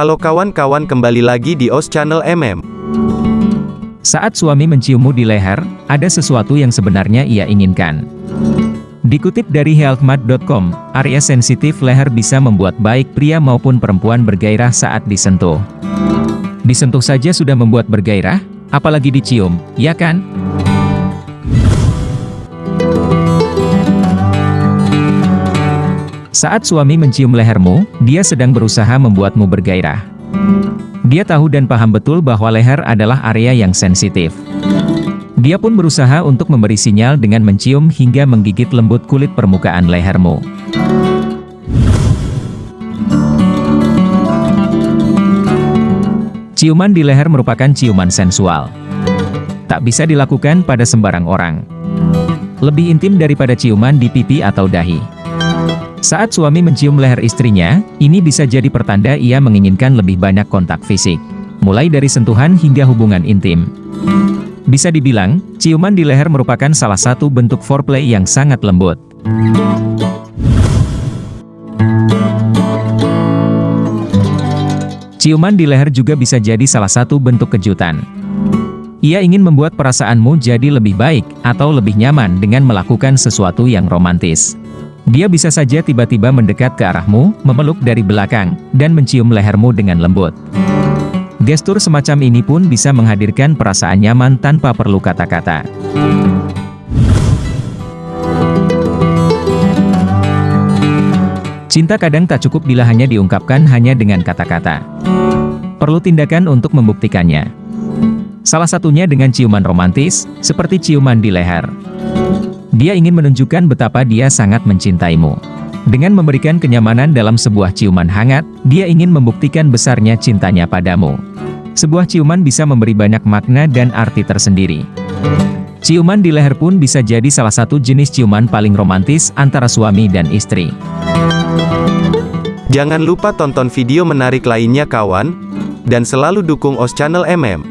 Halo kawan-kawan kembali lagi di OS Channel MM. Saat suami menciummu di leher, ada sesuatu yang sebenarnya ia inginkan. Dikutip dari healthmart.com, area sensitif leher bisa membuat baik pria maupun perempuan bergairah saat disentuh. Disentuh saja sudah membuat bergairah, apalagi dicium, ya kan? Saat suami mencium lehermu, dia sedang berusaha membuatmu bergairah. Dia tahu dan paham betul bahwa leher adalah area yang sensitif. Dia pun berusaha untuk memberi sinyal dengan mencium hingga menggigit lembut kulit permukaan lehermu. Ciuman di leher merupakan ciuman sensual. Tak bisa dilakukan pada sembarang orang. Lebih intim daripada ciuman di pipi atau dahi. Saat suami mencium leher istrinya, ini bisa jadi pertanda ia menginginkan lebih banyak kontak fisik. Mulai dari sentuhan hingga hubungan intim. Bisa dibilang, ciuman di leher merupakan salah satu bentuk foreplay yang sangat lembut. Ciuman di leher juga bisa jadi salah satu bentuk kejutan. Ia ingin membuat perasaanmu jadi lebih baik, atau lebih nyaman dengan melakukan sesuatu yang romantis. Dia bisa saja tiba-tiba mendekat ke arahmu, memeluk dari belakang, dan mencium lehermu dengan lembut. Gestur semacam ini pun bisa menghadirkan perasaan nyaman tanpa perlu kata-kata. Cinta kadang tak cukup bila hanya diungkapkan hanya dengan kata-kata. Perlu tindakan untuk membuktikannya. Salah satunya dengan ciuman romantis, seperti ciuman di leher. Dia ingin menunjukkan betapa dia sangat mencintaimu. Dengan memberikan kenyamanan dalam sebuah ciuman hangat, dia ingin membuktikan besarnya cintanya padamu. Sebuah ciuman bisa memberi banyak makna dan arti tersendiri. Ciuman di leher pun bisa jadi salah satu jenis ciuman paling romantis antara suami dan istri. Jangan lupa tonton video menarik lainnya kawan, dan selalu dukung OS Channel MM.